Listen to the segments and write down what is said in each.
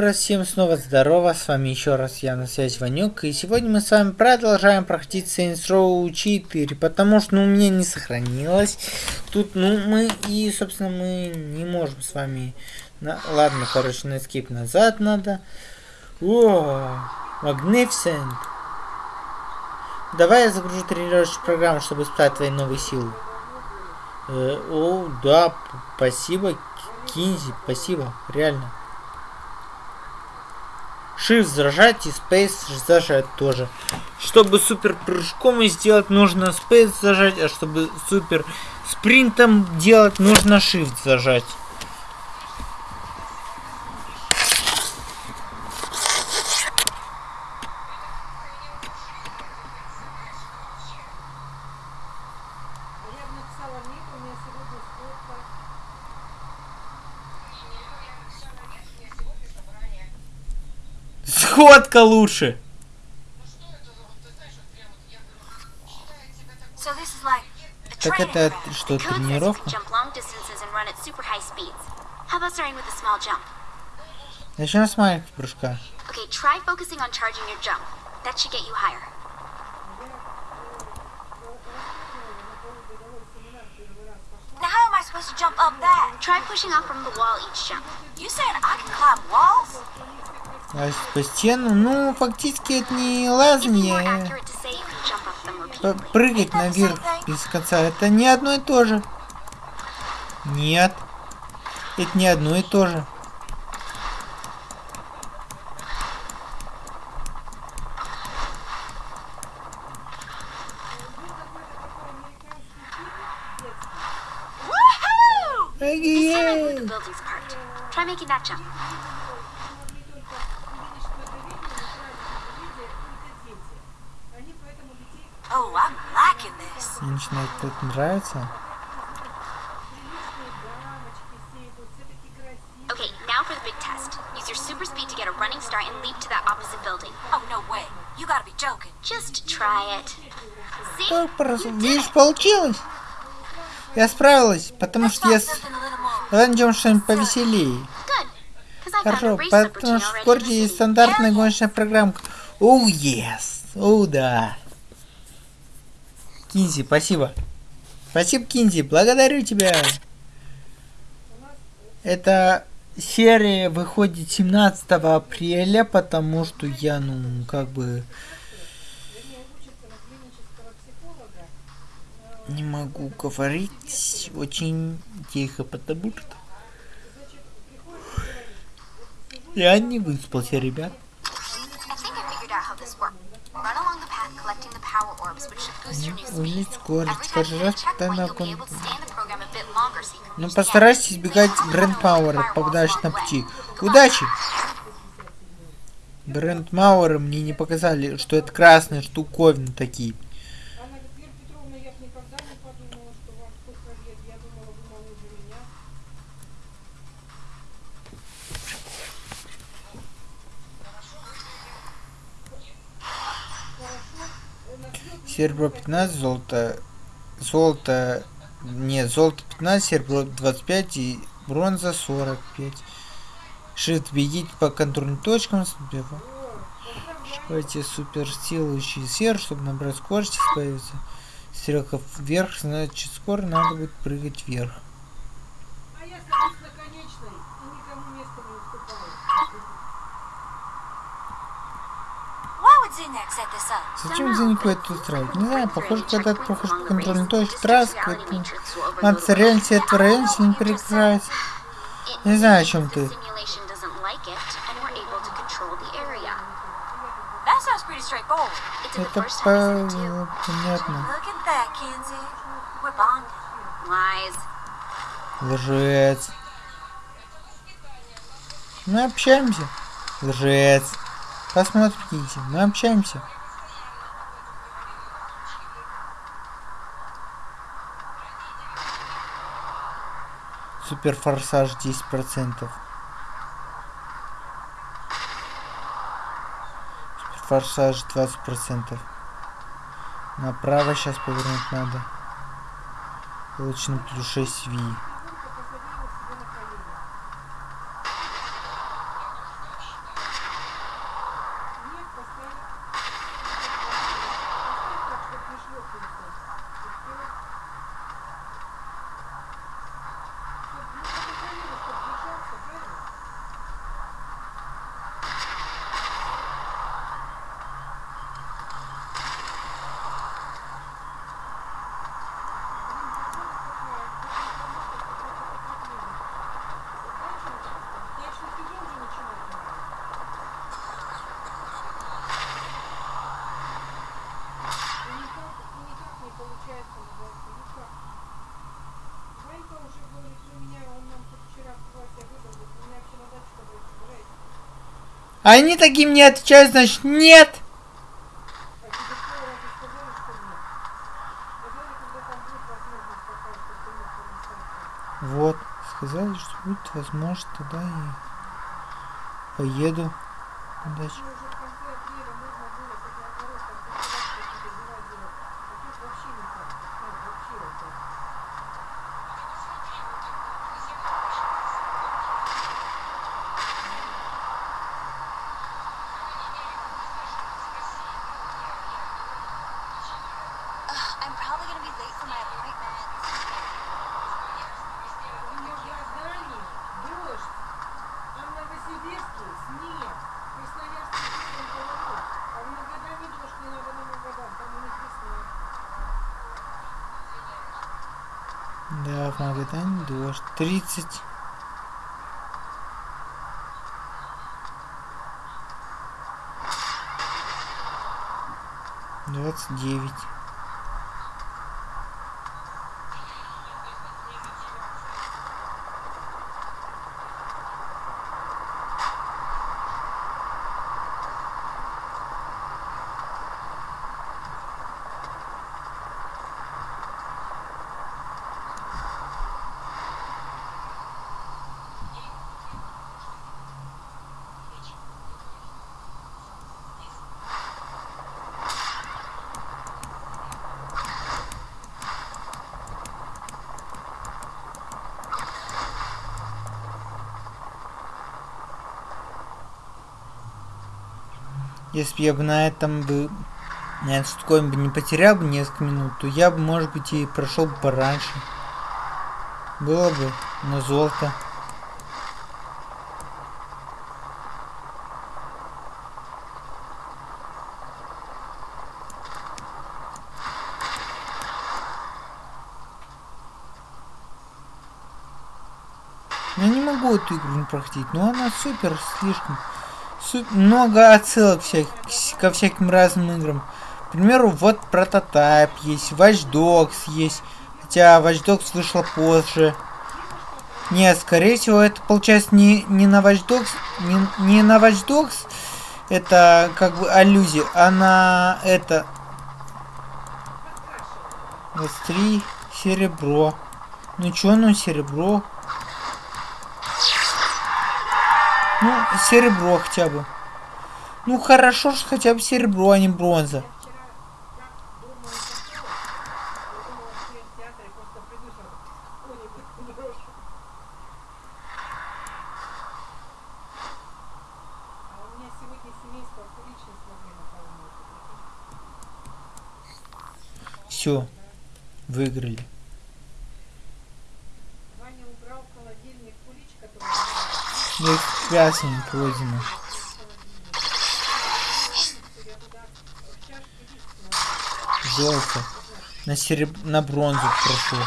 раз всем снова здорово, с вами еще раз я на связи Ванюк, и сегодня мы с вами продолжаем проходить Saints Row 4, потому что ну, у меня не сохранилось тут, ну мы, и собственно мы не можем с вами, на... ладно, короче, на escape назад надо, о, Magnificent, давай я загружу тренировочную программу, чтобы испытать твои новые силы. Э, о, да, спасибо, Кинзи, спасибо, реально. Shift зажать и Space зажать тоже. Чтобы супер прыжком сделать, нужно Space зажать, а чтобы супер спринтом делать, нужно Shift зажать. Сходка лучше. Так это что, тренировка? Начнем с маленьких прыжка. Okay, try focusing on charging your jump. That should get you higher. Now how am I supposed to jump up that? Try pushing off from the wall each jump. You saying I can climb walls? А по стену, ну, фактически это не лазание, прыгать наверх без конца. Это не одно и то же. Нет. Это не одно и то же. Try making that jump. Мне начинает это нравиться. Okay, now for the big test. Use your super speed to get a running start and leap to that opposite building. Oh, no way. You gotta be joking. Just try it. See? Так, просто, видишь, получилось. Я справилась, потому что я... Давай найдем что-нибудь повеселее. Хорошо, потому что в городе есть стандартная гоночная программка. Оу, yes! Оу, да! Кинзи, спасибо. Спасибо, Кинзи, благодарю тебя. Эта серия выходит 17 апреля, потому что я, ну, как бы... Не могу говорить очень тихо, потому что... Я не выспался, ребят. You can Ну, reach the end. постарайтесь избегать бренд Пауэра, попадаешь на пути. Удачи! Бренд Мауэра мне не показали, что это красные штуковины такие. Анна Петровна, я никогда не подумала, что столько лет. Я думала, вы моложе меня. Серебро 15, золото... Золото... Нет, золото 15, серебро 25 и бронза 45. Shift бегите по контрольным точкам. Шкайте супер силующий сер, чтобы набрать скорость и. Стрелка вверх, значит скоро надо будет прыгать вверх. А я Зачем за никого это устраивать? Не знаю, похоже, когда ты проходишь по контрольной точке это... Надо себе это район сильно перегружается. Не знаю, о чем ты. Это по- понятно. Лжец. Мы общаемся. Лжец. Посмотрите, мы общаемся. Супер форсаж 10%. Супер форсаж 20%. Направо сейчас повернуть надо. Получено плюс 6 Ви. Они таким не отвечают, значит нет. Вот, сказали, что будет возможность, тогда и поеду. Ну, уже в конце апреля можно было хоть наоборот, там посылать какие-то дела делать. А тут вообще никак. Ну, вообще вот так. Ugh, I'm probably gonna be late for my appointment. У Магадане дождь, а в Новосибирске снег. В Красноярске снег холодок. А в Магадане дождь, не надо на Магадан, там у них весна. Да, в 30. Двадцать девять. Если бы я бы на этом бы на этом бы не потерял бы несколько минут, то я бы, может быть, и прошел бы пораньше. Было бы на золото. Я не могу эту игру не проходить, но она супер, слишком. Много отсылок ко всяким разным играм. К примеру, вот прототайп есть, Watch Dogs есть. Хотя Watch Dogs вышла позже. Нет, скорее всего, это получается не, не на Watch Dogs, не, не на Watch Dogs, это как бы аллюзия, а на это... Вот три серебро. Ну чё, ну серебро. Ну, серебро хотя бы. Ну хорошо, что хотя бы серебро, а не бронза. Я вчера как дома уснула, я думала, что я в театре просто приду сейчас кони брошу. А у меня сегодня семейство куличной смогли наполнить. Все, выиграли. Ваня убрал в холодильник кулич, который Экспрессией пройдено. я туда в чашке лист наложила. Золото. На сереб... на бронзу прошло.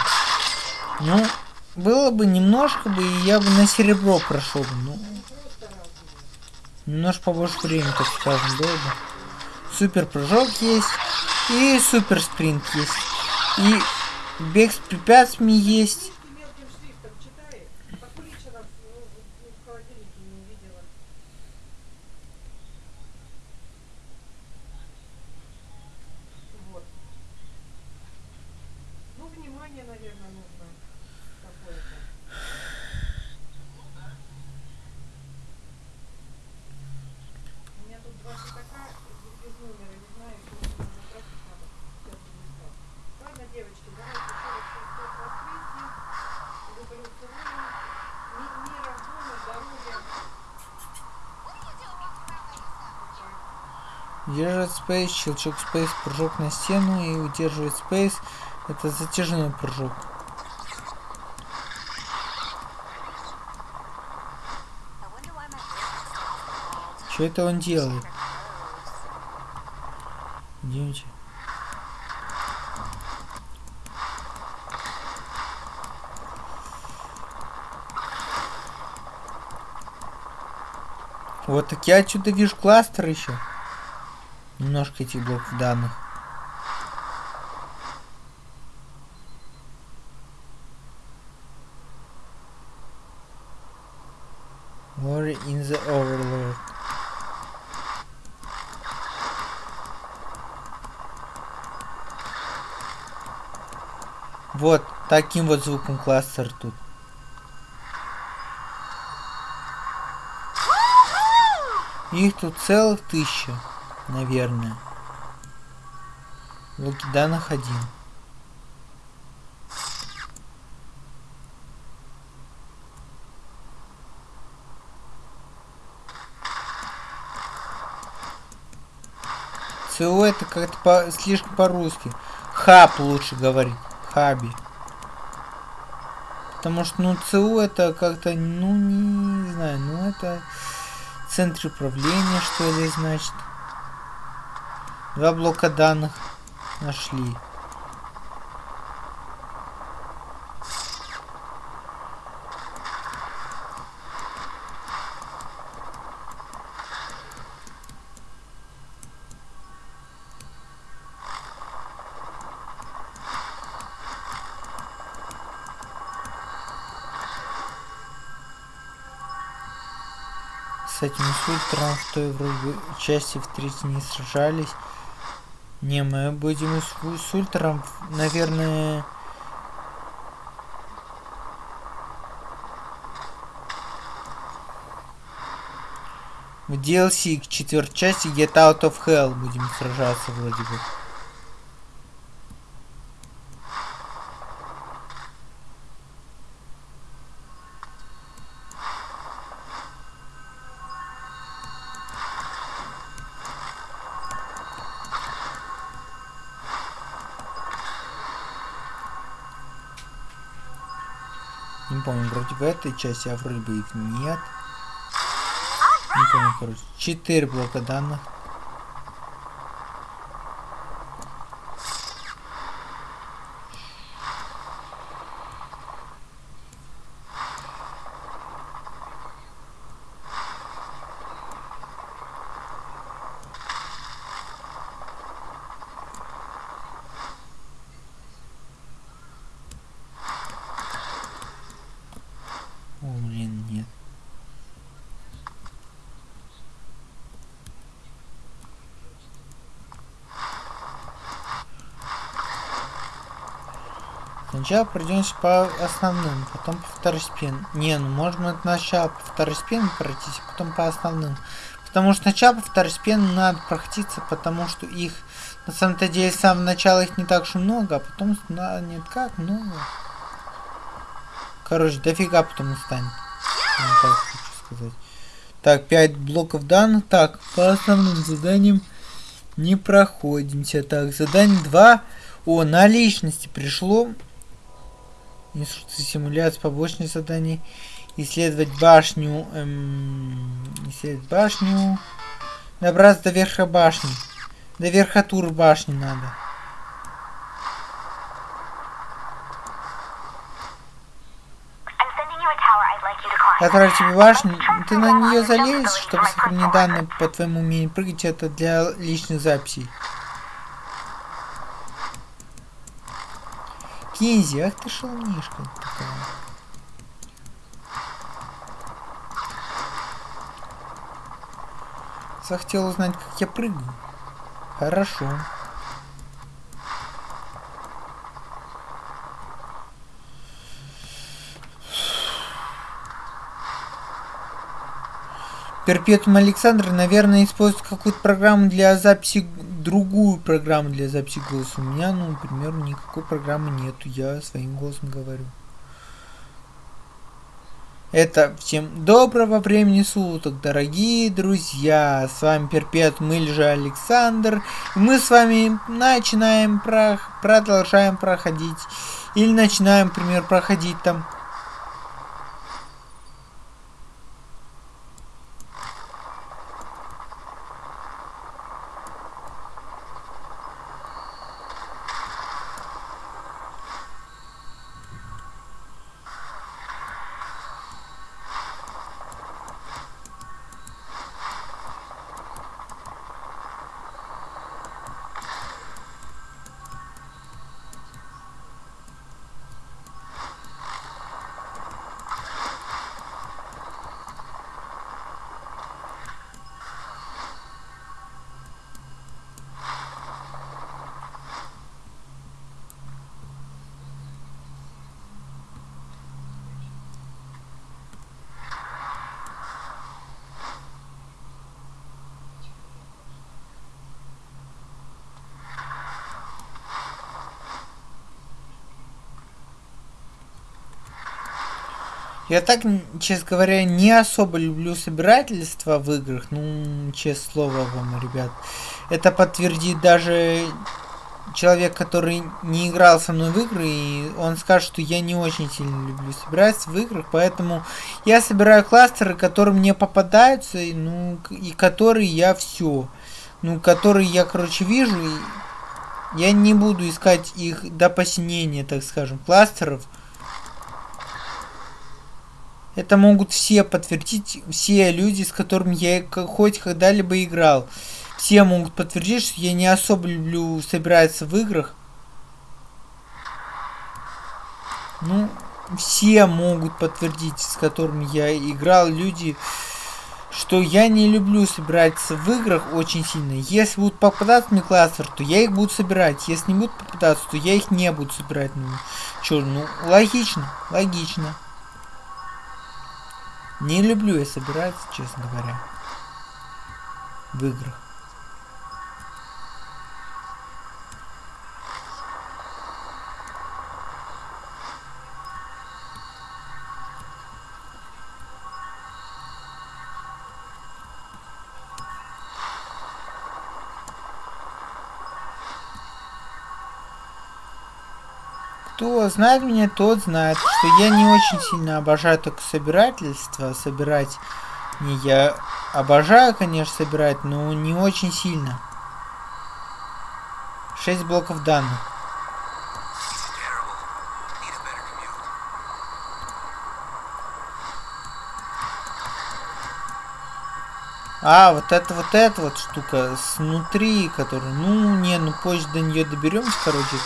Ну, было бы немножко бы, и я бы на серебро прошел бы. Ну, немножко побольше времени, так скажем, было бы. Супер прыжок есть. И супер спринт есть. И бег с препятствиями есть. Ты мелким шрифтом читаешь, а кулича нас ну, в в холодильнике не увидела. Вот. Ну, внимание, наверное, нужно какое-то. У меня тут два пятака без- без номера, не знаю, что нужно затратить надо. Сейчас не Ладно, девочки, давайте еще раз Христос воскресе. Люблю, целую. Ми- Мира, дома, здоровья. Спейс, щелчок спейс, прыжок на стену и удерживать спейс. Это затяжной прыжок. Что это он делает? Идемте. Вот так я отсюда вижу кластер еще немножко этих блоков данных. More in the overload. Вот таким вот звуком кластер тут. Их тут целых тысяча наверное. Блоки данных один. ЦО это как-то по, слишком по-русски. Хаб лучше говорить. Хаби. Потому что, ну, ЦУ это как-то, ну, не знаю, ну, это центр управления, что ли, значит. Два блока данных нашли. с этим фильтром в той вроде части в третьей не сражались. Не, мы будем с, с ультром, наверное... В DLC к четвертой части Get Out of Hell будем сражаться вроде бы. Помню, вроде в этой части, а вроде бы их нет. Не помню, короче. Четыре блока данных. О, блин, нет. Сначала пройдемся по основным, потом по второстепенным. Не, ну можно сначала по второстепенным пройтись, а потом по основным. Потому что сначала по второстепенным надо проходиться, потому что их на самом-то деле с самого начала их не так уж много, а потом на, нет как много. Короче, дофига потом станет. Ну, так сказать. Так, 5 блоков данных. Так, по основным заданиям не проходимся. Так, задание 2. О, на личности пришло. Инструкция симуляции побочных заданий. Исследовать башню. Эм, исследовать башню. Добраться до верха башни. До верхотур башни надо. Отправить тебе башню. Ты на нее залезешь, чтобы сохранить данные по твоему умению прыгать. Это для личных записей. Кинзи, ах ты шалунишка. Захотел узнать, как я прыгаю. Хорошо. Перпетум Александр, наверное, использует какую-то программу для записи, другую программу для записи голоса. У меня, ну, например, никакой программы нету, я своим голосом говорю. Это всем доброго времени суток, дорогие друзья. С вами Перпетум или же Александр. И мы с вами начинаем, про... продолжаем проходить. Или начинаем, например, проходить там Я так, честно говоря, не особо люблю собирательство в играх. Ну, честное слово вам, ребят. Это подтвердит даже человек, который не играл со мной в игры, и он скажет, что я не очень сильно люблю собираться в играх, поэтому я собираю кластеры, которые мне попадаются, и, ну, и которые я все. Ну, которые я, короче, вижу, и я не буду искать их до посинения, так скажем, кластеров. Это могут все подтвердить, все люди, с которыми я хоть когда-либо играл. Все могут подтвердить, что я не особо люблю собираться в играх. Ну, все могут подтвердить, с которыми я играл, люди, что я не люблю собираться в играх очень сильно. Если будут попадаться мне кластер, то я их буду собирать. Если не будут попадаться, то я их не буду собирать. Ну, чё, ну, логично, логично. Не люблю я собираться, честно говоря. В играх. Знает меня, тот знает, что я не очень сильно обожаю только собирательство, собирать. Не, я обожаю, конечно, собирать, но не очень сильно. 6 блоков данных. А, вот это вот эта вот штука снутри, которая, ну, не, ну позже до нее доберемся, короче.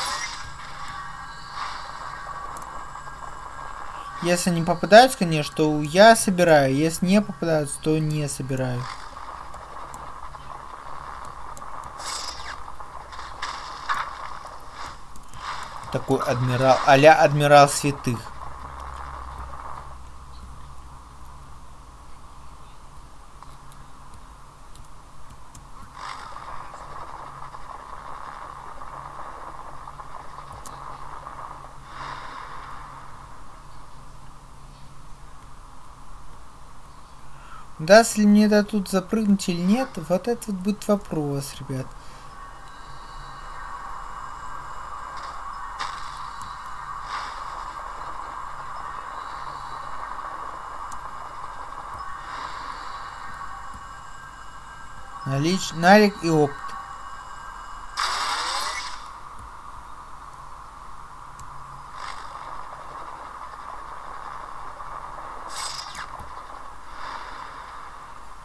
Если не попадаются, конечно, то я собираю. Если не попадаются, то не собираю. Такой адмирал, а-ля адмирал святых. Даст ли мне да тут запрыгнуть или нет, вот это вот будет вопрос, ребят. Налич... Налик и опыт.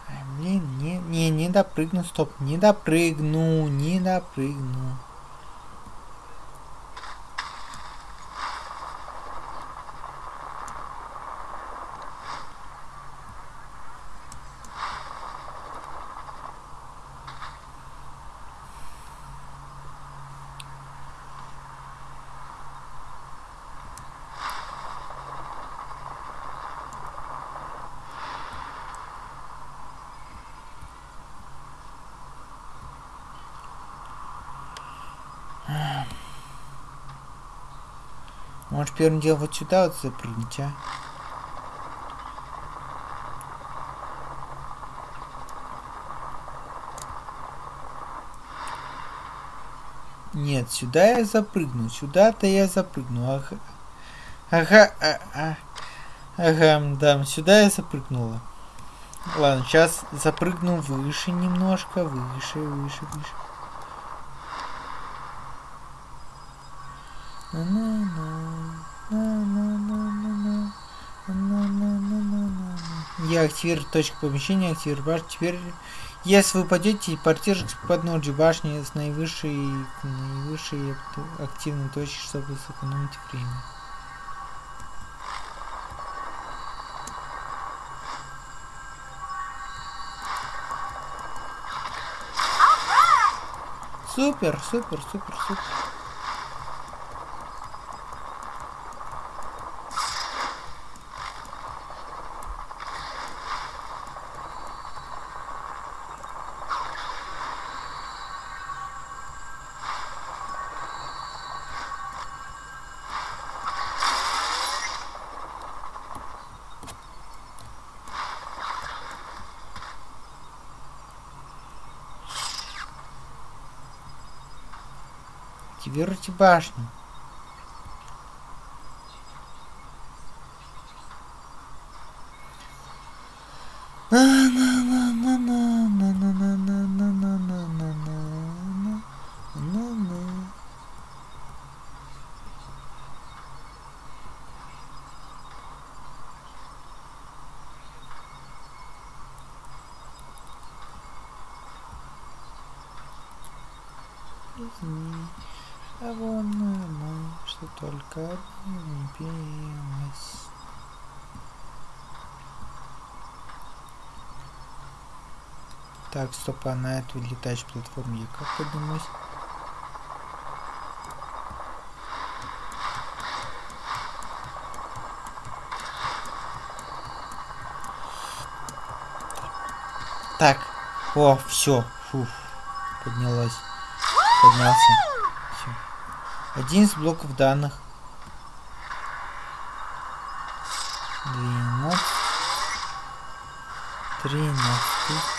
Ай, блин, не, не, не допрыгну, стоп, не допрыгну, не допрыгну. Может первым делом вот сюда вот запрыгнуть, а? Нет, сюда я запрыгну, сюда-то я запрыгну. Ага, ага, а, а. ага, да, сюда я запрыгнула. Ладно, сейчас запрыгну выше немножко, выше, выше, выше. На-на-на, Я активирую точку помещения, активирую башню. Теперь, если вы упадете, телепортируйтесь к подножью башни с наивысшей, наивысшей ак- активной точки, чтобы сэкономить время. Супер, супер, супер, супер. Активируйте башню. Так, стоп, а на эту летающую платформу я как поднимусь? Так, о, все, фух, поднялась, поднялся. Всё. Один из блоков данных. Двенадцать. Тринадцатый.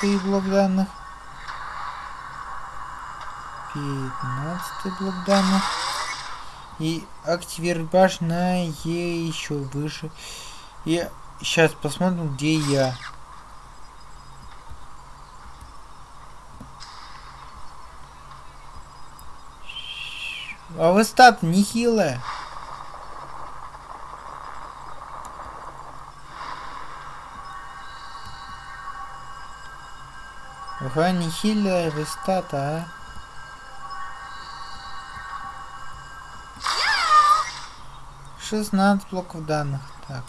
Четырнадцатый блок данных. Пятнадцатый блок данных. И активировать башню на Е еще выше. И сейчас посмотрим, где я. А вы стат нехилая. Ага, нехилая вы стата, а. Шестнадцать блоков данных. Так.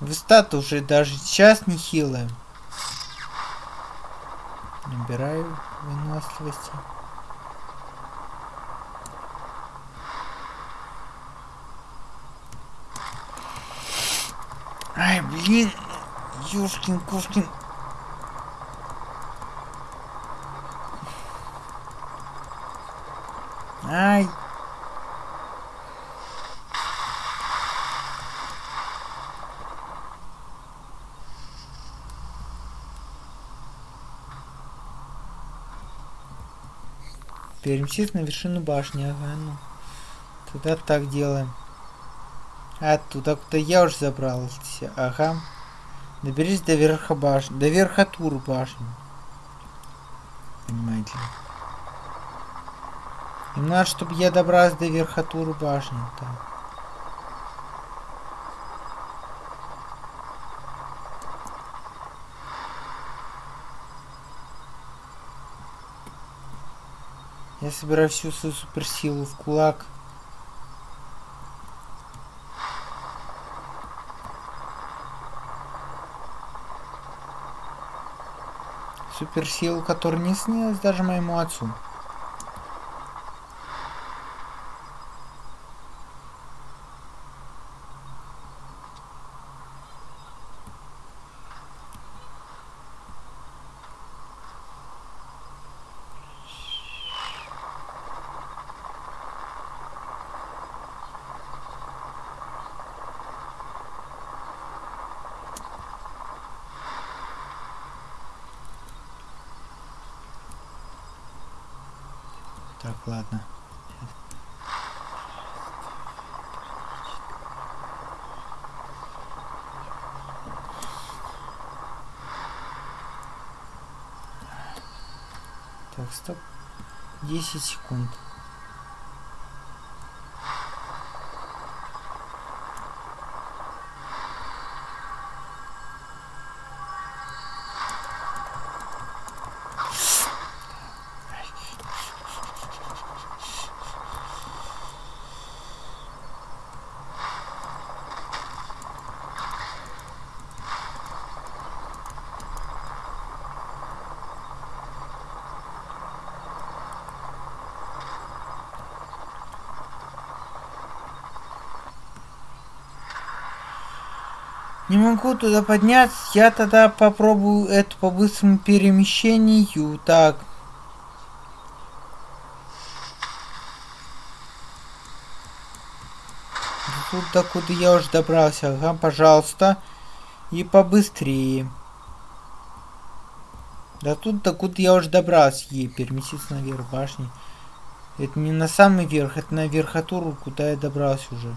Вы стат уже даже сейчас нехилая. Набираю выносливости. Ай, блин. Ёшкин, кошкин. Ай. Переместись на вершину башни, ага, ну. Тогда так делаем. А, туда, куда я уже забрался, ага. Доберись до верха башни, до верха башни. Понимаете. Им надо, чтобы я добрался до верхотуры башни. Так. Я собираю всю свою суперсилу в кулак. Суперсилу, которая не снилась даже моему отцу. Так, ладно. Так, стоп. 10 секунд. Не могу туда подняться. Я тогда попробую это по быстрому перемещению. Так. Тут докуда я уже добрался. Ага, пожалуйста. И побыстрее. Да тут докуда я уже добрался. Ей переместиться наверх башни. Это не на самый верх, это на верхотуру, куда я добрался уже.